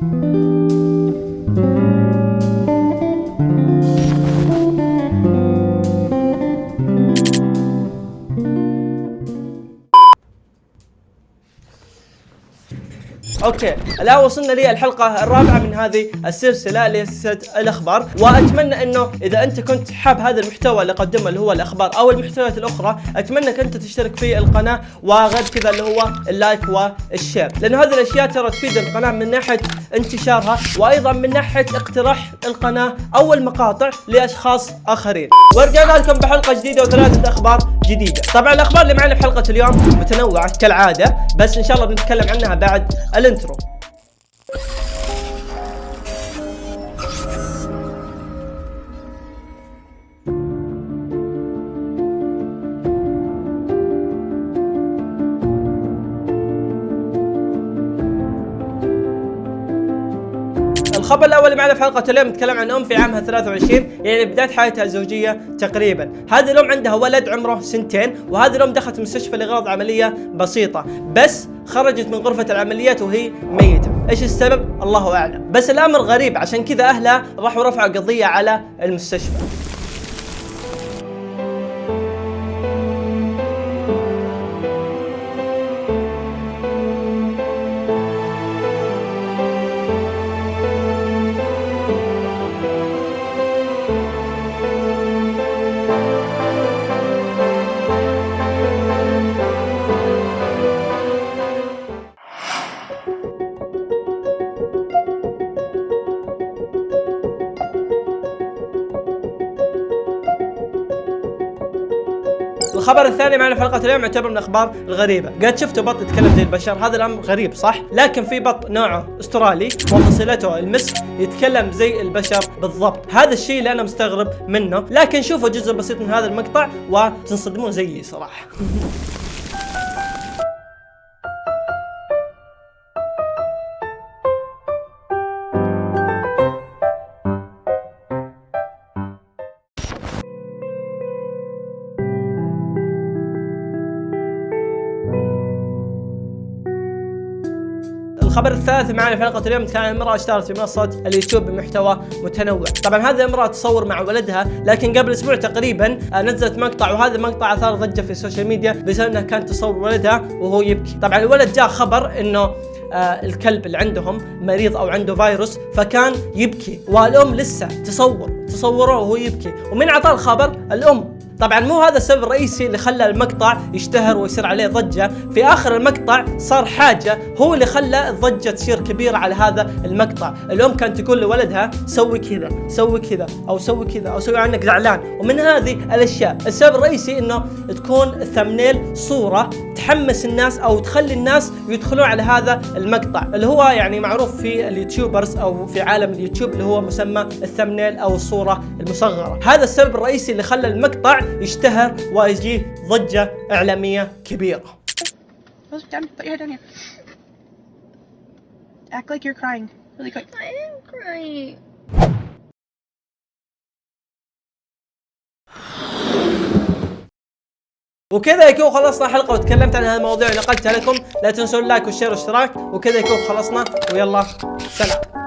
Música أوكي. الآن وصلنا للحلقة الرابعة من هذه السلسلة لسلسلة الأخبار. وأتمنى إنه إذا أنت كنت حاب هذا المحتوى اللي اقدمه اللي هو الأخبار أو المحتويات الأخرى أتمنى أنت تشترك في القناة وغير كذا اللي هو ال like وال share. لأنه هذه الأشياء ترى تفيد القناة من ناحية انتشارها وأيضا من ناحية اقتراح القناة أو المقاطع لأشخاص آخرين. ورجعنا لكم بحلقة جديدة وثلاثة أخبار. جديدة. طبعا الأخبار اللي معنا في حلقة اليوم متنوعة كالعادة بس إن شاء الله بنتكلم عنها بعد الانترو الخبر الأول معنا في حلقة اليوم نتكلم عن أم في عامها 23 يعني بداية حياتها الزوجية تقريبا. هذه الأم عندها ولد عمره سنتين وهذه الأم دخلت المستشفى لغرض عملية بسيطة بس خرجت من غرفة العمليات وهي ميتة. إيش السبب؟ الله أعلم. بس الأمر غريب عشان كذا أهلها راحوا رفعوا قضية على المستشفى. الخبر الثاني معنا في حلقة اليوم يعتبر من الاخبار الغريبه قد شفتوا بط يتكلم زي البشر؟ هذا الأمر غريب صح؟ لكن في بط نوعه أسترالي وفصيلته المسك يتكلم زي البشر بالضبط. هذا الشيء اللي أنا مستغرب منه. لكن شوفوا جزء بسيط من هذا المقطع وتنصدمون زيي صراحة. الخبر الثالث معنا في حلقة اليوم كان امرأة اشتهرت في منصة اليوتيوب بمحتوى متنوع. طبعا هذه الامراه تصور مع ولدها لكن قبل أسبوع تقريبا آه، نزلت مقطع وهذا المقطع أثار ضجة في ال social media بسبب إنها كانت تصور ولدها وهو يبكي. طبعا الولد جاء خبر إنه آه الكلب اللي عندهم مريض أو عنده فيروس فكان يبكي والأم لسه تصور تصوره وهو يبكي. ومن اعطاه الخبر الأم طبعا مو هذا السبب الرئيسي اللي خلى المقطع يشتهر ويصير عليه ضجة. في آخر المقطع صار حاجة هو اللي خلى الضجة تصير كبيرة على هذا المقطع. الام كانت تقول لولدها سوي كذا سوي كذا أو سوي كذا أو سوي إنك زعلان. ومن هذه الأشياء السبب الرئيسي إنه تكون ال thumbnail صورة تحمس الناس أو تخلي الناس يدخلون على هذا المقطع. اللي هو يعني معروف في اليوتيوبرز أو في عالم اليوتيوب اللي هو مسمى الثمنيل أو الصورة المصغرة. هذا السبب الرئيسي اللي خلى المقطع يشتهر ويجيه. Act like you're crying. Really quick. I am crying. وكذا يكون خلصنا حلقة وتكلمت عن هذه المواضيع ونقلتها لكم لا تنسون اللايك والشير والاشتراك وكذا يكون خلصنا ويلا سلام